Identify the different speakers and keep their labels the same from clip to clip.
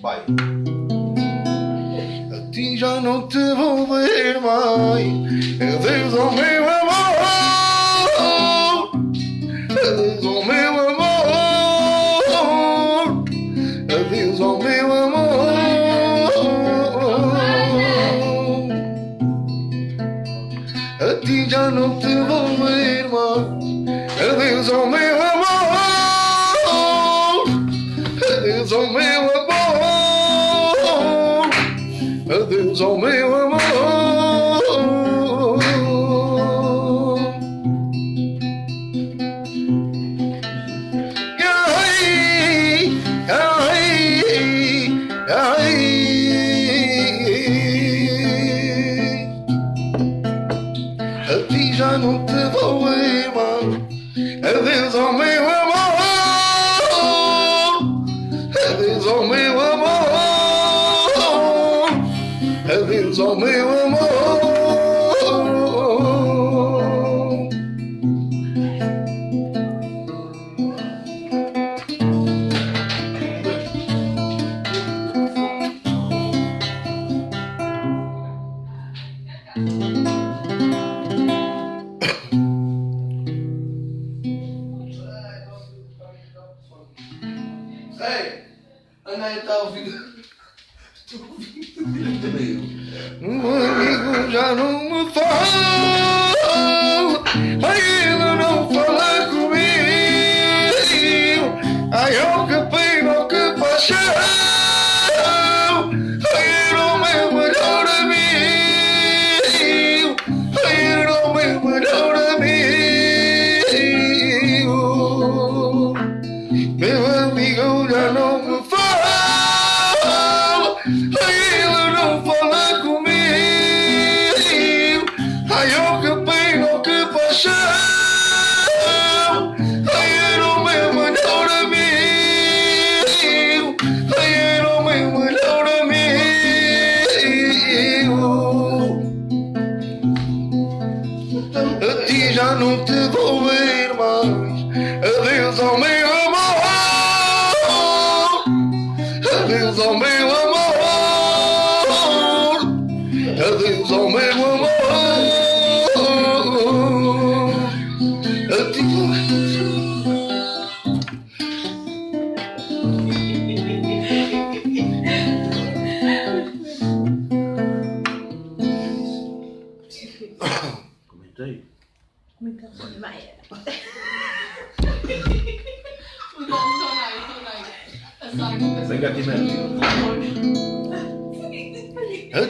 Speaker 1: Vai.
Speaker 2: A ti já não te vou ver mais. Adeus ao meu amor. Adeus ao meu amor. Adeus ao meu amor. A ti já não te vou ver mais. Adeus ao meu amor. Ti já não te vou ver mais. Adeus ao meu amor. Adeus ao meu amor. Adeus ao
Speaker 1: Ei! A Naya está a ouvir.
Speaker 2: Um amigo já não me fala, Adeus ao meu amor. A ti
Speaker 1: Comentei.
Speaker 3: Muito bem.
Speaker 1: Sem gatimento.
Speaker 2: A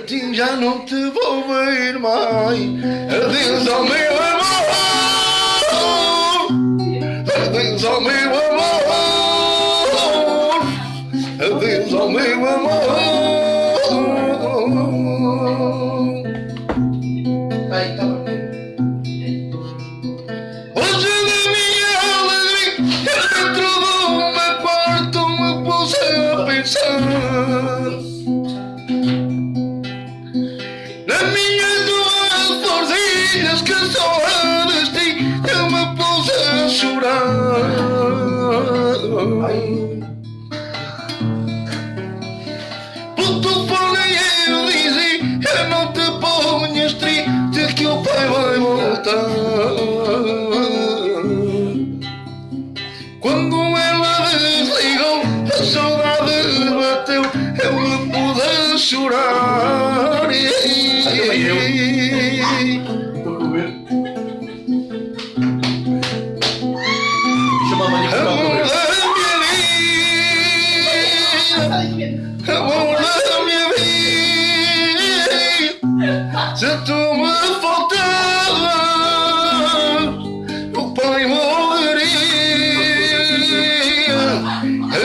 Speaker 2: ti já não te vou ver mais. Adeus ao meu amor. Adeus ao meu amor. Pelo telefone eu disse, eu não te ponhas triste que o pai vai voltar. Quando ela desligou, a saudade bateu, eu me pude chorar. Amor da minha vida, se tu me faltavas, o pai morreria.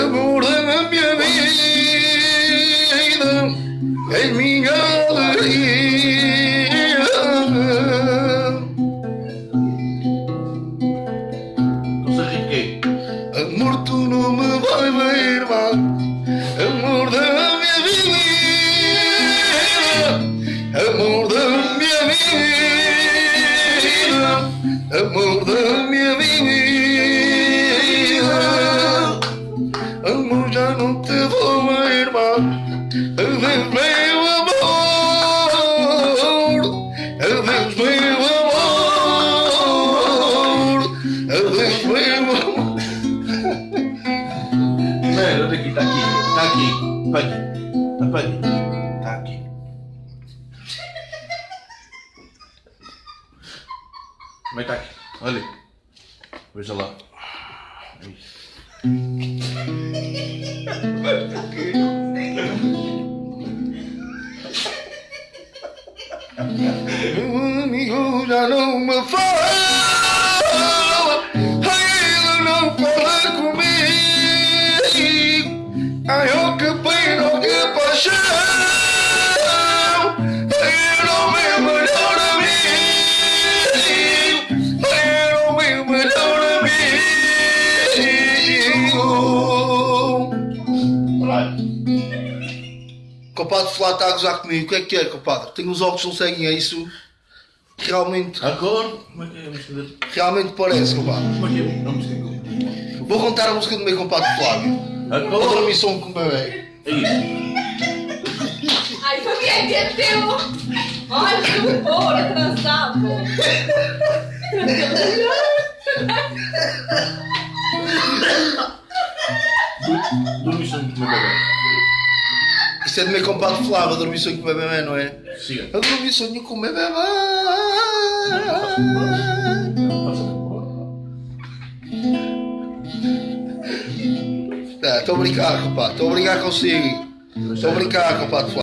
Speaker 2: Amor da minha vida, és minha alegria.
Speaker 1: Não se riquei.
Speaker 2: Amor, tu não Mıldır Mas tá aqui. Olha. Veja lá.
Speaker 1: amigo. Compadre Flá está a gozar comigo. O que é que é, compadre? Tenho os óculos que não seguem, é isso? Realmente,
Speaker 2: A cor. Como é que é? Vamos fazer.
Speaker 1: realmente parece, compadre.
Speaker 2: Como é que é? Ter
Speaker 1: Vou contar a música do meu compadre Flávio.
Speaker 2: A
Speaker 1: Outra
Speaker 2: cor.
Speaker 1: missão com o bebê.
Speaker 2: É isso.
Speaker 3: Ai, foi quem que é teu? Olha, que porra, transado.
Speaker 2: Dormi sonho com o meu bebê.
Speaker 1: Isto é do meu compadre Flávio, dormir sonho com o bebê, não é?
Speaker 2: Siga.
Speaker 1: Eu dormi sonho com o meu bebê. Estou a brincar, compadre. Estou a brincar consigo. Estou a brincar, compadre Flávio.